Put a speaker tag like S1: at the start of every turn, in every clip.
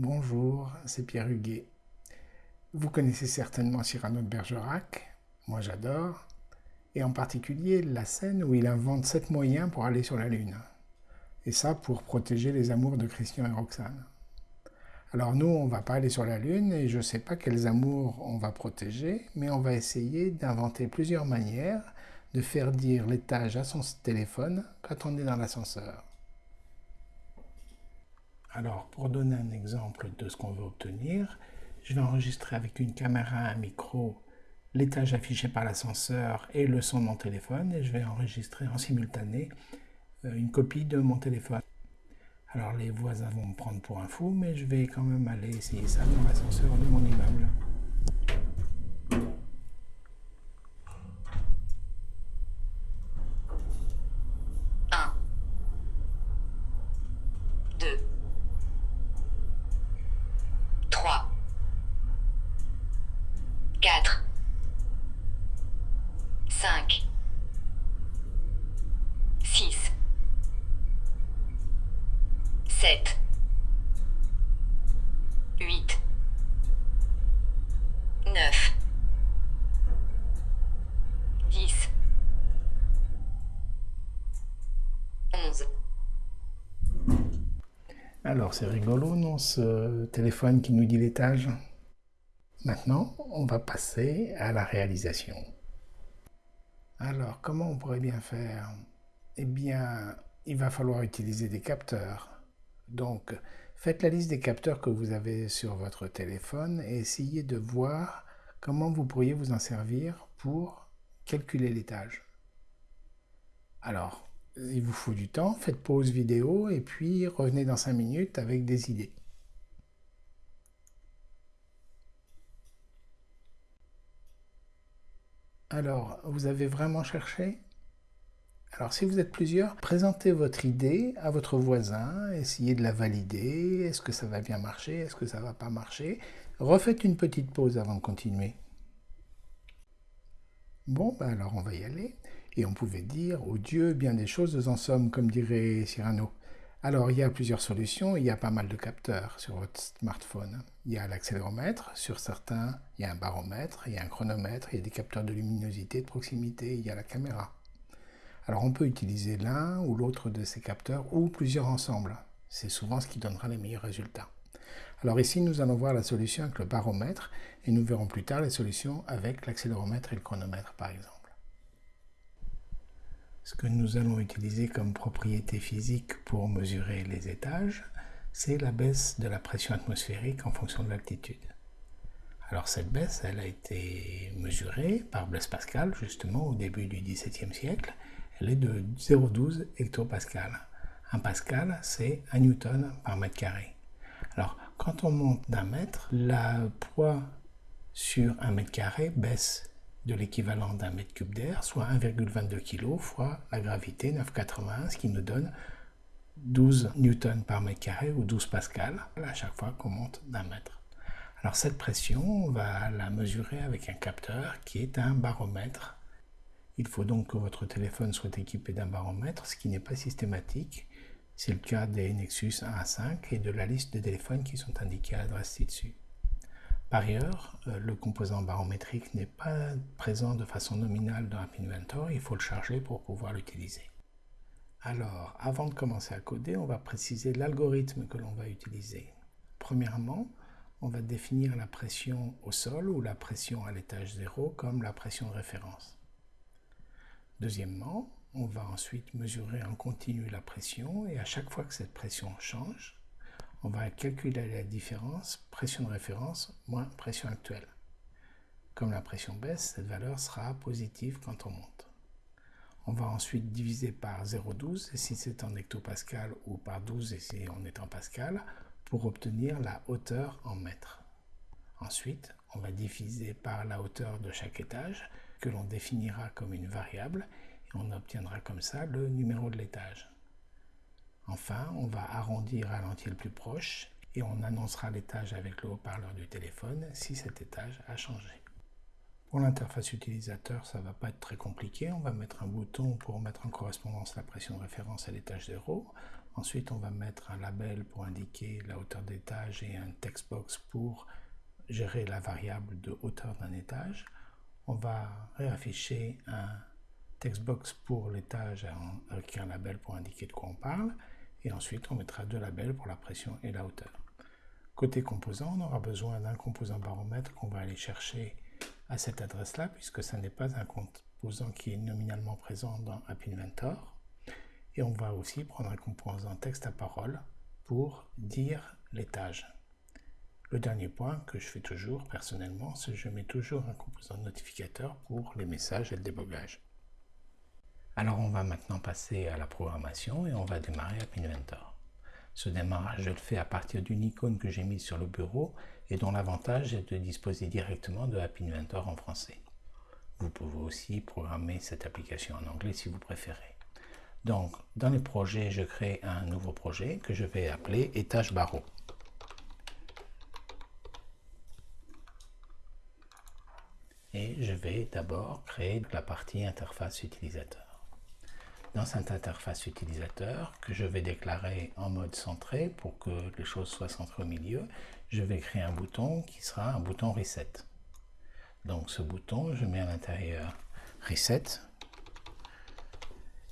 S1: Bonjour, c'est Pierre Huguet. Vous connaissez certainement Cyrano de Bergerac, moi j'adore, et en particulier la scène où il invente sept moyens pour aller sur la Lune. Et ça pour protéger les amours de Christian et Roxane. Alors nous, on va pas aller sur la Lune et je ne sais pas quels amours on va protéger, mais on va essayer d'inventer plusieurs manières de faire dire l'étage à son téléphone quand on est dans l'ascenseur. Alors, pour donner un exemple de ce qu'on veut obtenir, je vais enregistrer avec une caméra, un micro, l'étage affiché par l'ascenseur et le son de mon téléphone, et je vais enregistrer en simultané euh, une copie de mon téléphone. Alors les voisins vont me prendre pour un fou, mais je vais quand même aller essayer ça dans l'ascenseur de mon immeuble. C'est rigolo, non, ce téléphone qui nous dit l'étage Maintenant, on va passer à la réalisation. Alors, comment on pourrait bien faire? Eh bien, il va falloir utiliser des capteurs. Donc, faites la liste des capteurs que vous avez sur votre téléphone et essayez de voir comment vous pourriez vous en servir pour calculer l'étage. Alors, il vous faut du temps, faites pause vidéo et puis revenez dans 5 minutes avec des idées. Alors, vous avez vraiment cherché? Alors, si vous êtes plusieurs, présentez votre idée à votre voisin, essayez de la valider. Est-ce que ça va bien marcher? Est-ce que ça va pas marcher? Refaites une petite pause avant de continuer. Bon, ben alors on va y aller. Et on pouvait dire, oh Dieu, bien des choses en somme, comme dirait Cyrano. Alors, il y a plusieurs solutions. Il y a pas mal de capteurs sur votre smartphone. Il y a l'accéléromètre. Sur certains, il y a un baromètre, il y a un chronomètre, il y a des capteurs de luminosité, de proximité, il y a la caméra. Alors, on peut utiliser l'un ou l'autre de ces capteurs ou plusieurs ensemble. C'est souvent ce qui donnera les meilleurs résultats. Alors ici, nous allons voir la solution avec le baromètre et nous verrons plus tard les solutions avec l'accéléromètre et le chronomètre, par exemple. Ce que nous allons utiliser comme propriété physique pour mesurer les étages, c'est la baisse de la pression atmosphérique en fonction de l'altitude. Alors cette baisse, elle a été mesurée par Blaise Pascal justement au début du XVIIe siècle. Elle est de 0,12 hectopascal. Un pascal, c'est un newton par mètre carré. Alors quand on monte d'un mètre, la poids sur un mètre carré baisse de l'équivalent d'un mètre cube d'air, soit 1,22 kg fois la gravité 9,81, ce qui nous donne 12 newtons par mètre carré ou 12 pascal à chaque fois qu'on monte d'un mètre. Alors cette pression, on va la mesurer avec un capteur qui est un baromètre. Il faut donc que votre téléphone soit équipé d'un baromètre, ce qui n'est pas systématique. C'est le cas des Nexus 1 à 5 et de la liste de téléphones qui sont indiqués à l'adresse ci-dessus. Par ailleurs, euh, le composant barométrique n'est pas présent de façon nominale dans App Inventor, il faut le charger pour pouvoir l'utiliser. Alors, avant de commencer à coder, on va préciser l'algorithme que l'on va utiliser. Premièrement, on va définir la pression au sol ou la pression à l'étage zéro comme la pression de référence. Deuxièmement, on va ensuite mesurer en continu la pression et à chaque fois que cette pression change, on va calculer la différence pression de référence moins pression actuelle. Comme la pression baisse, cette valeur sera positive quand on monte. On va ensuite diviser par 0,12 si c'est en hectopascal ou par 12 si on est en pascal pour obtenir la hauteur en mètres. Ensuite, on va diviser par la hauteur de chaque étage que l'on définira comme une variable et on obtiendra comme ça le numéro de l'étage. Enfin, on va arrondir à l'entier le plus proche et on annoncera l'étage avec le haut-parleur du téléphone si cet étage a changé. Pour l'interface utilisateur, ça ne va pas être très compliqué. On va mettre un bouton pour mettre en correspondance la pression de référence à l'étage 0. Ensuite, on va mettre un label pour indiquer la hauteur d'étage et un textbox pour gérer la variable de hauteur d'un étage. On va réafficher un textbox pour l'étage avec un label pour indiquer de quoi on parle. Et ensuite, on mettra deux labels pour la pression et la hauteur. Côté composant, on aura besoin d'un composant baromètre qu'on va aller chercher à cette adresse-là, puisque ce n'est pas un composant qui est nominalement présent dans App Inventor. Et on va aussi prendre un composant texte à parole pour dire l'étage. Le dernier point que je fais toujours personnellement, c'est que je mets toujours un composant notificateur pour les messages et le débogage. Alors on va maintenant passer à la programmation et on va démarrer App Inventor. Ce démarrage, je le fais à partir d'une icône que j'ai mise sur le bureau et dont l'avantage est de disposer directement de App Inventor en français. Vous pouvez aussi programmer cette application en anglais si vous préférez. Donc, dans les projets, je crée un nouveau projet que je vais appeler étage barreau. Et je vais d'abord créer la partie interface utilisateur dans cette interface utilisateur que je vais déclarer en mode centré pour que les choses soient centrées au milieu, je vais créer un bouton qui sera un bouton Reset. Donc ce bouton, je mets à l'intérieur Reset.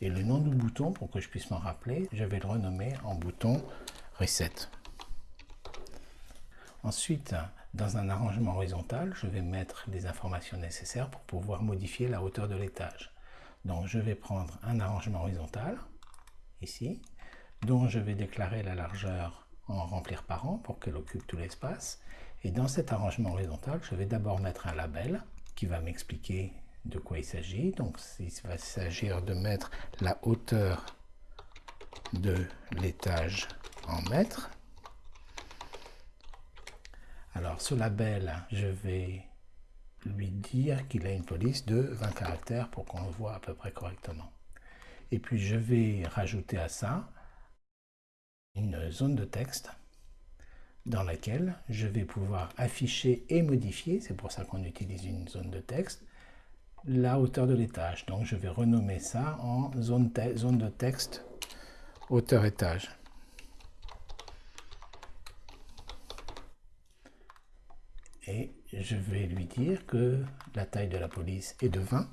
S1: Et le nom du bouton, pour que je puisse m'en rappeler, je vais le renommer en bouton Reset. Ensuite, dans un arrangement horizontal, je vais mettre les informations nécessaires pour pouvoir modifier la hauteur de l'étage. Donc je vais prendre un arrangement horizontal, ici, dont je vais déclarer la largeur en remplir par an pour qu'elle occupe tout l'espace. Et dans cet arrangement horizontal, je vais d'abord mettre un label qui va m'expliquer de quoi il s'agit. Donc il va s'agir de mettre la hauteur de l'étage en mètres. Alors ce label, je vais lui dire qu'il a une police de 20 caractères pour qu'on le voit à peu près correctement. Et puis je vais rajouter à ça une zone de texte dans laquelle je vais pouvoir afficher et modifier, c'est pour ça qu'on utilise une zone de texte, la hauteur de l'étage. Donc je vais renommer ça en zone, de texte hauteur étage. Je vais lui dire que la taille de la police est de 20.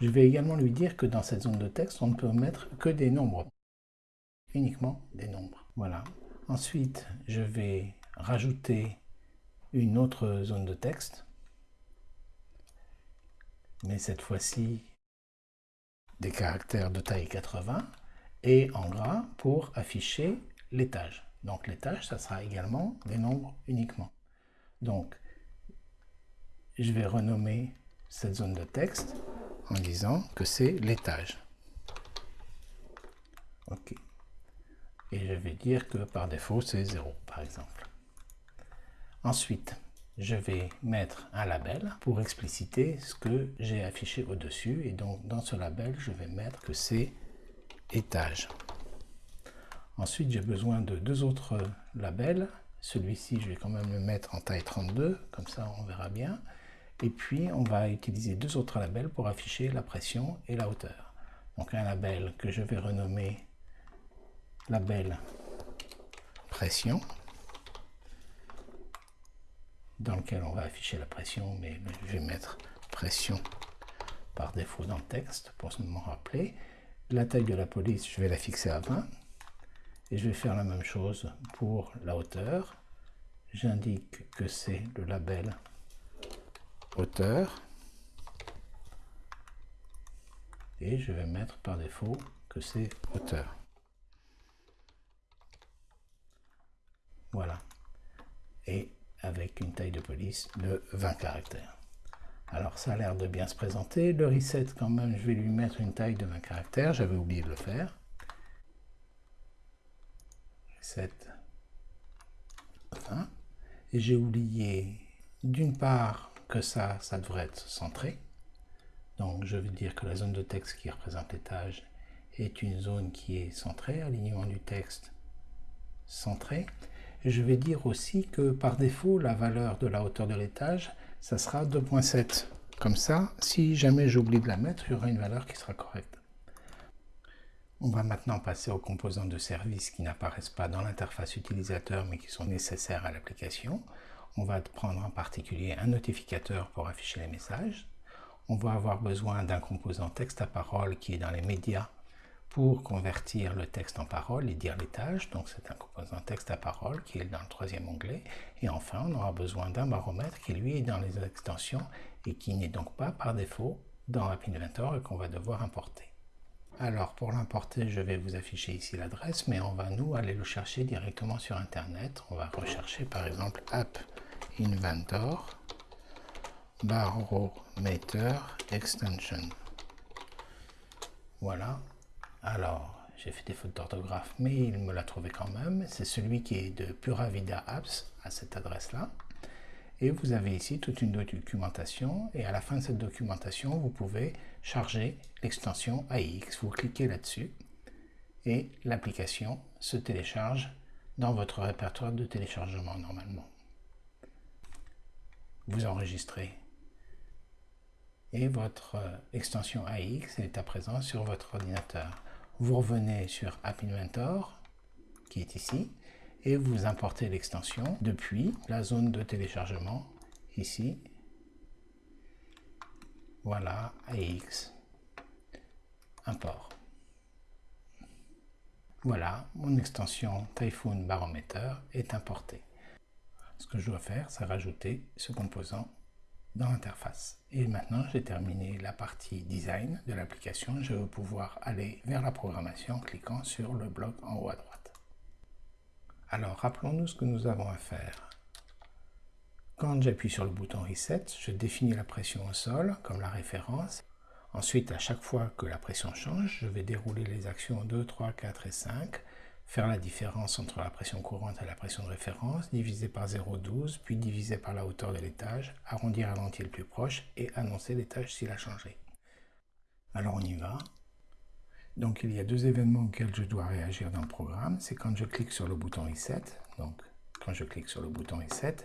S1: Je vais également lui dire que dans cette zone de texte, on ne peut mettre que des nombres. Uniquement des nombres. Voilà. Ensuite, je vais rajouter une autre zone de texte. Mais cette fois-ci, des caractères de taille 80 et en gras pour afficher l'étage. Donc l'étage, ça sera également des nombres uniquement. Donc, je vais renommer cette zone de texte en disant que c'est l'étage. OK. Et je vais dire que par défaut, c'est 0, par exemple. Ensuite, je vais mettre un label pour expliciter ce que j'ai affiché au-dessus. Et donc, dans ce label, je vais mettre que c'est étage. Ensuite, j'ai besoin de deux autres labels. Celui-ci, je vais quand même le mettre en taille 32, comme ça on verra bien. Et puis, on va utiliser deux autres labels pour afficher la pression et la hauteur. Donc un label que je vais renommer label pression, dans lequel on va afficher la pression, mais je vais mettre pression par défaut dans le texte pour m'en rappeler. La taille de la police, je vais la fixer à 20. Et je vais faire la même chose pour la hauteur. J'indique que c'est le label hauteur. Et je vais mettre par défaut que c'est hauteur. Voilà. Et avec une taille de police de 20 caractères. Alors ça a l'air de bien se présenter. Le reset quand même, je vais lui mettre une taille de 20 caractères. J'avais oublié de le faire. Reset 20. Et j'ai oublié d'une part que ça, ça devrait être centré. Donc je vais dire que la zone de texte qui représente l'étage est une zone qui est centrée, alignement du texte centré. Je vais dire aussi que par défaut, la valeur de la hauteur de l'étage, ça sera 2.7. Comme ça, si jamais j'oublie de la mettre, il y aura une valeur qui sera correcte. On va maintenant passer aux composants de service qui n'apparaissent pas dans l'interface utilisateur mais qui sont nécessaires à l'application. On va prendre en particulier un notificateur pour afficher les messages. On va avoir besoin d'un composant texte à parole qui est dans les médias pour convertir le texte en parole et dire les tâches. Donc c'est un composant texte à parole qui est dans le troisième onglet. Et enfin, on aura besoin d'un baromètre qui lui est dans les extensions et qui n'est donc pas par défaut dans App Inventor et qu'on va devoir importer. Alors pour l'importer, je vais vous afficher ici l'adresse, mais on va nous aller le chercher directement sur Internet. On va rechercher par exemple App Inventor Barometer Extension. Voilà. Alors, j'ai fait des fautes d'orthographe, mais il me l'a trouvé quand même. C'est celui qui est de Pura Vida Apps à cette adresse-là. Et vous avez ici toute une documentation. Et à la fin de cette documentation, vous pouvez charger l'extension AX. Vous cliquez là-dessus et l'application se télécharge dans votre répertoire de téléchargement normalement. Vous enregistrez et votre euh, extension AX est à présent sur votre ordinateur. Vous revenez sur App Inventor, qui est ici, et vous importez l'extension depuis la zone de téléchargement, ici. Voilà, AX, import. Voilà, mon extension Typhoon Barometer est importée. Ce que je dois faire, c'est rajouter ce composant dans l'interface. Et maintenant, j'ai terminé la partie design de l'application. Je vais pouvoir aller vers la programmation en cliquant sur le bloc en haut à droite. Alors, rappelons-nous ce que nous avons à faire. Quand j'appuie sur le bouton Reset, je définis la pression au sol comme la référence. Ensuite, à chaque fois que la pression change, je vais dérouler les actions 2, 3, 4 et 5 faire la différence entre la pression courante et la pression de référence, diviser par 0,12, puis diviser par la hauteur de l'étage, arrondir à l'entier le plus proche et annoncer l'étage s'il a changé. Alors on y va. Donc il y a deux événements auxquels je dois réagir dans le programme. C'est quand je clique sur le bouton Reset, donc quand je clique sur le bouton Reset,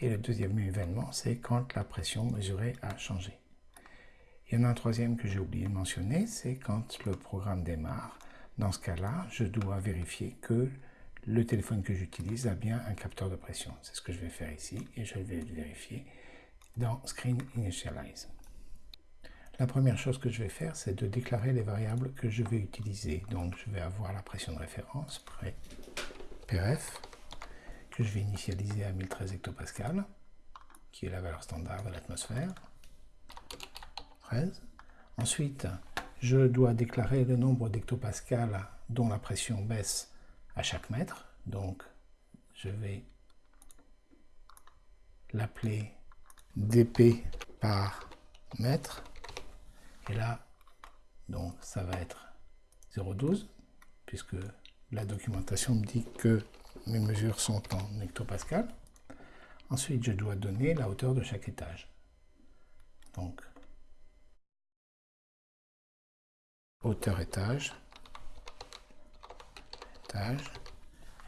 S1: et le deuxième événement, c'est quand la pression mesurée a changé. Il y en a un troisième que j'ai oublié de mentionner, c'est quand le programme démarre. Dans ce cas-là, je dois vérifier que le téléphone que j'utilise a bien un capteur de pression. C'est ce que je vais faire ici et je vais le vérifier dans Screen Initialize. La première chose que je vais faire, c'est de déclarer les variables que je vais utiliser. Donc, je vais avoir la pression de référence, PRF, que je vais initialiser à 1013 hectopascal, qui est la valeur standard de l'atmosphère. 13. Ensuite, je dois déclarer le nombre d'hectopascales dont la pression baisse à chaque mètre. Donc, je vais l'appeler dp par mètre. Et là, donc ça va être 0,12, puisque la documentation me dit que mes mesures sont en hectopascal. Ensuite, je dois donner la hauteur de chaque étage. Donc, hauteur étage, étage,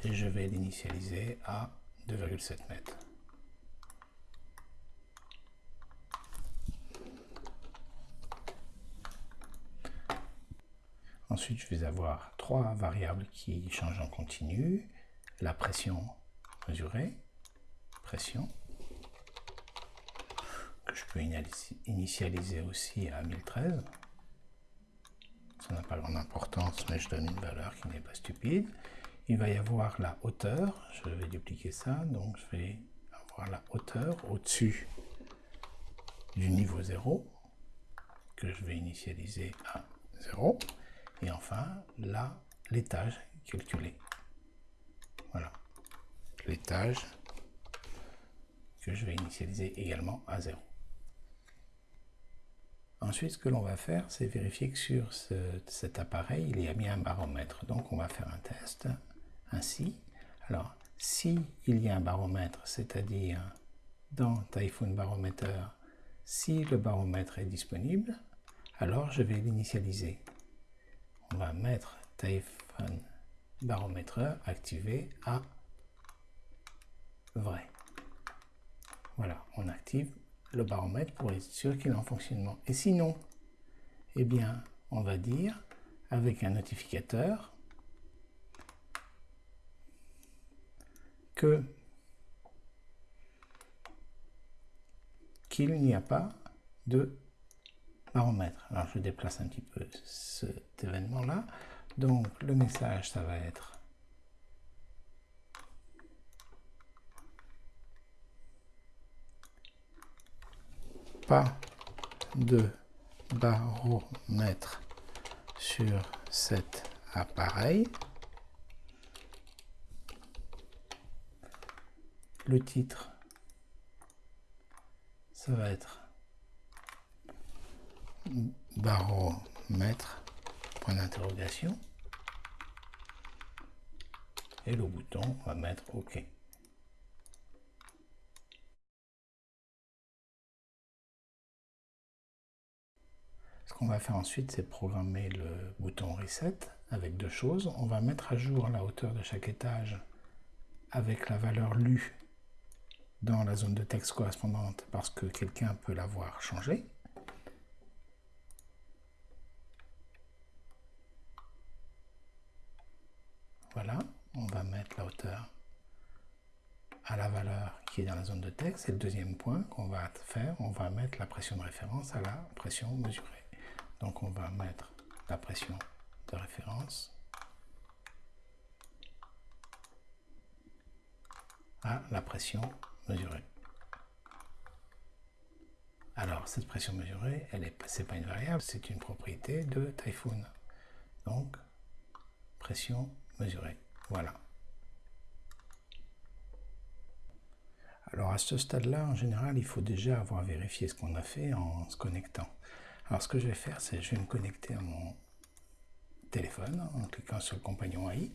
S1: et je vais l'initialiser à 2,7 mètres. Ensuite, je vais avoir trois variables qui changent en continu. La pression mesurée, pression, que je peux initialiser aussi à 1013. Ça n'a pas grande importance, mais je donne une valeur qui n'est pas stupide. Il va y avoir la hauteur. Je vais dupliquer ça. Donc, je vais avoir la hauteur au-dessus du niveau 0 que je vais initialiser à 0. Et enfin, là, l'étage calculé. Voilà. L'étage que je vais initialiser également à 0. Ensuite, ce que l'on va faire, c'est vérifier que sur cet appareil, il y a bien un baromètre. Donc, on va faire un test ainsi. Alors, si il y a un baromètre, c'est-à-dire dans Typhoon Barometer, si le baromètre est disponible, alors je vais l'initialiser. On va mettre Typhoon Barometer activé à vrai. Voilà, on active le baromètre pour être sûr qu'il est en fonctionnement. Et sinon, eh bien, on va dire avec un notificateur que qu'il n'y a pas de baromètre. Alors je déplace un petit peu cet événement-là. Donc le message, ça va être pas de baromètre sur cet appareil. Le titre, ça va être baromètre, point d'interrogation. Et le bouton, on va mettre OK. Ce qu'on va faire ensuite, c'est programmer le bouton Reset avec deux choses. On va mettre à jour la hauteur de chaque étage avec la valeur lue dans la zone de texte correspondante parce que quelqu'un peut l'avoir changé. Voilà, on va mettre la hauteur à la valeur qui est dans la zone de texte. Et le deuxième point qu'on va faire, on va mettre la pression de référence à la pression mesurée. Donc on va mettre la pression de référence à la pression mesurée. Alors, cette pression mesurée, elle est, c'est pas une variable, c'est une propriété de Typhoon. Donc, pression mesurée. Voilà. Alors, à ce stade-là, en général, il faut déjà avoir vérifié ce qu'on a fait en se connectant. Alors, ce que je vais faire, c'est je vais me connecter à mon téléphone en cliquant sur le compagnon AI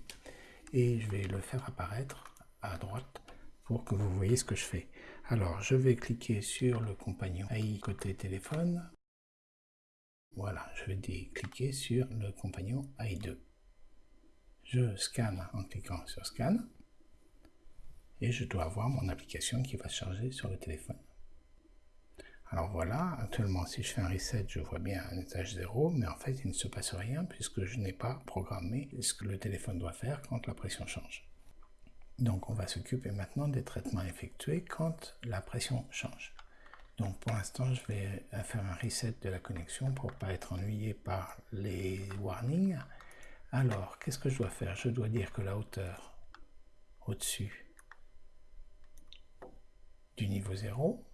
S1: et je vais le faire apparaître à droite pour que vous voyez ce que je fais. Alors, je vais cliquer sur le compagnon AI côté téléphone. Voilà, je vais cliquer sur le compagnon AI2. Je scanne en cliquant sur Scan. Et je dois avoir mon application qui va charger sur le téléphone. Alors voilà, actuellement si je fais un reset, je vois bien un étage 0, mais en fait il ne se passe rien puisque je n'ai pas programmé ce que le téléphone doit faire quand la pression change. Donc on va s'occuper maintenant des traitements effectués quand la pression change. Donc pour l'instant, je vais faire un reset de la connexion pour ne pas être ennuyé par les warnings. Alors, qu'est-ce que je dois faire? Je dois dire que la hauteur au-dessus du niveau 0,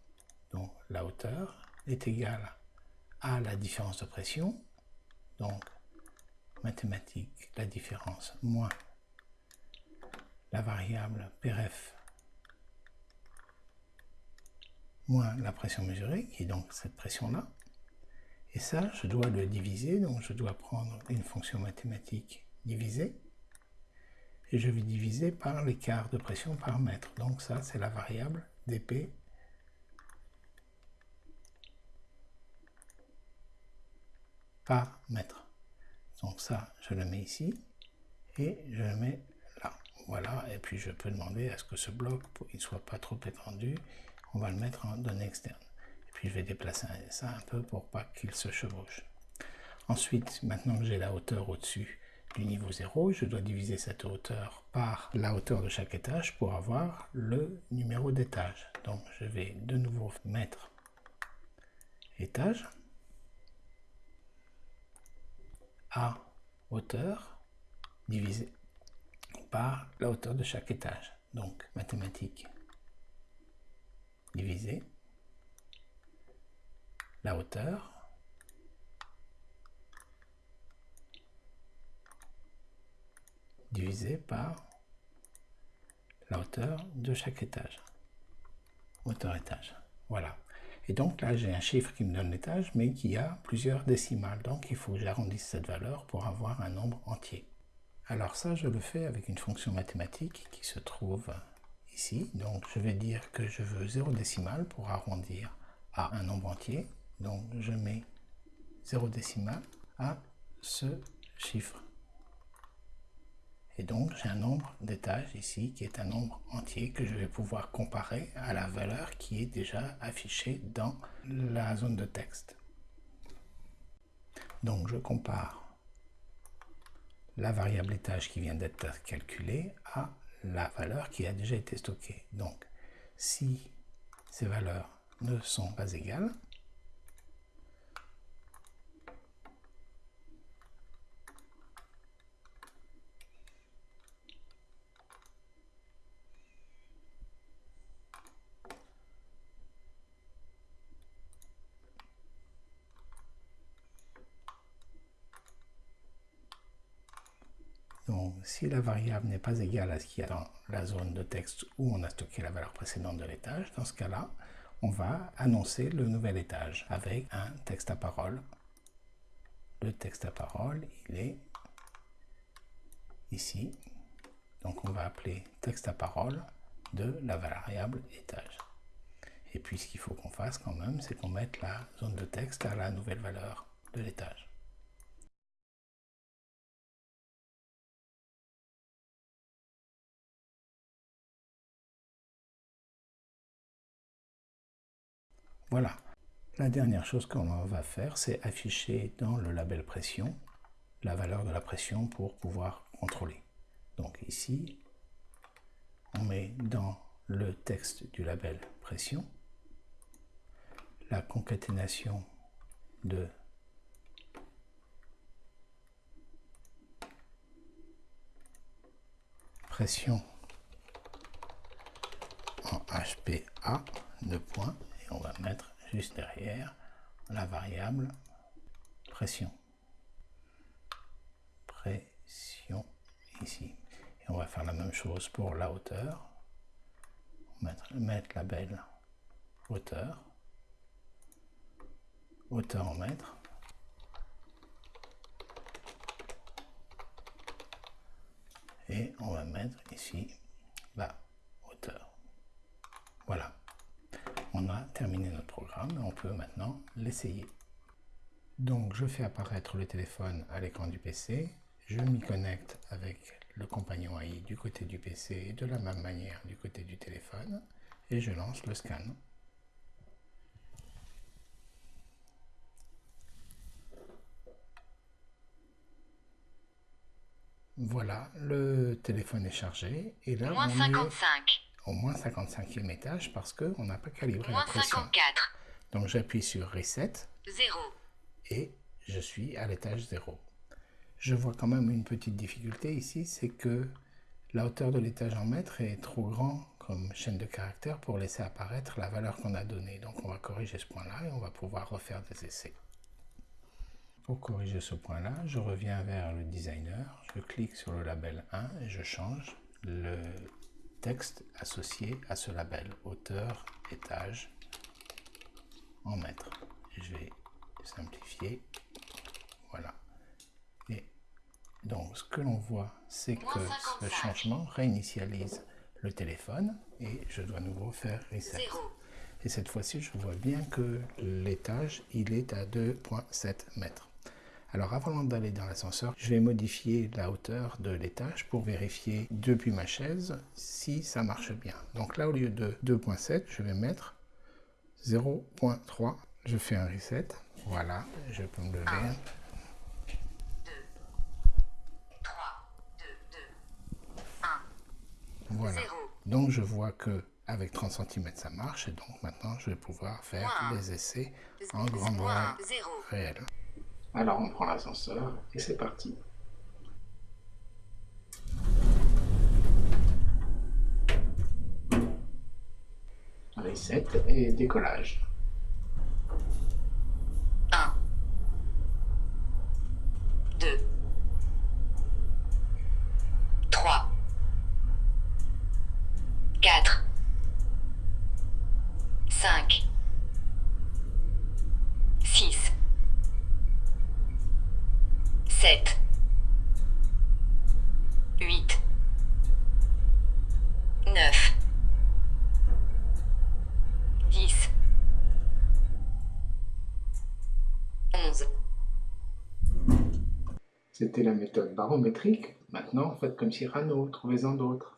S1: la hauteur, est égale à la différence de pression, donc mathématique, la différence moins la variable Pref moins la pression mesurée, qui est donc cette pression-là. Et ça, je dois le diviser, donc je dois prendre une fonction mathématique divisée, et je vais diviser par l'écart de pression par mètre. Donc ça, c'est la variable dp par mètre. Donc ça, je le mets ici, et je le mets voilà, et puis je peux demander à ce que ce bloc ne soit pas trop étendu. On va le mettre en données externes. Et puis je vais déplacer ça un peu pour pas qu'il se chevauche. Ensuite, maintenant que j'ai la hauteur au-dessus du niveau 0, je dois diviser cette hauteur par la hauteur de chaque étage pour avoir le numéro d'étage. Donc je vais de nouveau mettre étage hauteur divisé par la hauteur de chaque étage. Donc, mathématiques divisé la hauteur divisé par la hauteur de chaque étage. Hauteur étage. Voilà. Et donc là, j'ai un chiffre qui me donne l'étage, mais qui a plusieurs décimales. Donc il faut que j'arrondisse cette valeur pour avoir un nombre entier. Alors ça, je le fais avec une fonction mathématique qui se trouve ici. Donc je vais dire que je veux 0 décimal pour arrondir à un nombre entier. Donc je mets 0 décimal à ce chiffre. Et donc j'ai un nombre d'étages ici qui est un nombre entier que je vais pouvoir comparer à la valeur qui est déjà affichée dans la zone de texte. Donc je compare la variable étage qui vient d'être calculée à la valeur qui a déjà été stockée. Donc, si ces valeurs ne sont pas égales, Donc, si la variable n'est pas égale à ce qu'il y a dans la zone de texte où on a stocké la valeur précédente de l'étage, dans ce cas-là, on va annoncer le nouvel étage avec un texte à parole. Le texte à parole, il est ici. Donc, on va appeler texte à parole de la variable étage. Et puis, ce qu'il faut qu'on fasse quand même, c'est qu'on mette la zone de texte à la nouvelle valeur de l'étage. Voilà. La dernière chose qu'on va faire, c'est afficher dans le label pression la valeur de la pression pour pouvoir contrôler. Donc ici, on met dans le texte du label pression la concaténation de pression en HPA de points on va mettre juste derrière la variable pression. Pression ici. Et on va faire la même chose pour la hauteur. Mettre, mettre la belle hauteur. Hauteur en mètres. Et on va mettre ici la hauteur. Voilà on a terminé notre programme et on peut maintenant l'essayer. Donc je fais apparaître le téléphone à l'écran du PC, je m'y connecte avec le compagnon AI du côté du PC et de la même manière du côté du téléphone et je lance le scan. Voilà, le téléphone est chargé et là
S2: Moins 55
S1: au moins 55e étage parce qu'on n'a pas calibré la pression.
S2: 54.
S1: Donc j'appuie sur Reset
S2: 0.
S1: et je suis à l'étage 0. Je vois quand même une petite difficulté ici, c'est que la hauteur de l'étage en mètres est trop grand comme chaîne de caractères pour laisser apparaître la valeur qu'on a donnée. Donc on va corriger ce point-là et on va pouvoir refaire des essais. Pour corriger ce point-là, je reviens vers le designer, je clique sur le label 1 et je change le texte associé à ce label, hauteur, étage, en mètres. Je vais simplifier. Voilà. Et donc, ce que l'on voit, c'est que ce changement réinitialise le téléphone et je dois à nouveau faire reset. Et cette fois-ci, je vois bien que l'étage, il est à 2.7 mètres. Alors avant d'aller dans l'ascenseur, je vais modifier la hauteur de l'étage pour vérifier depuis ma chaise si ça marche bien. Donc là, au lieu de 2.7, je vais mettre 0.3. Je fais un reset. Voilà, je peux me lever. 1, 2, 3, 2, 2, 1, voilà. Donc je vois que avec 30 cm ça marche et donc maintenant je vais pouvoir faire les essais en grand noir réel. Alors on prend l'ascenseur et c'est parti. Reset et décollage.
S2: 1 2 3 4 5 6 7 8 9 10 11
S1: C'était la méthode barométrique. Maintenant, faites comme Cyrano, trouvez-en d'autres.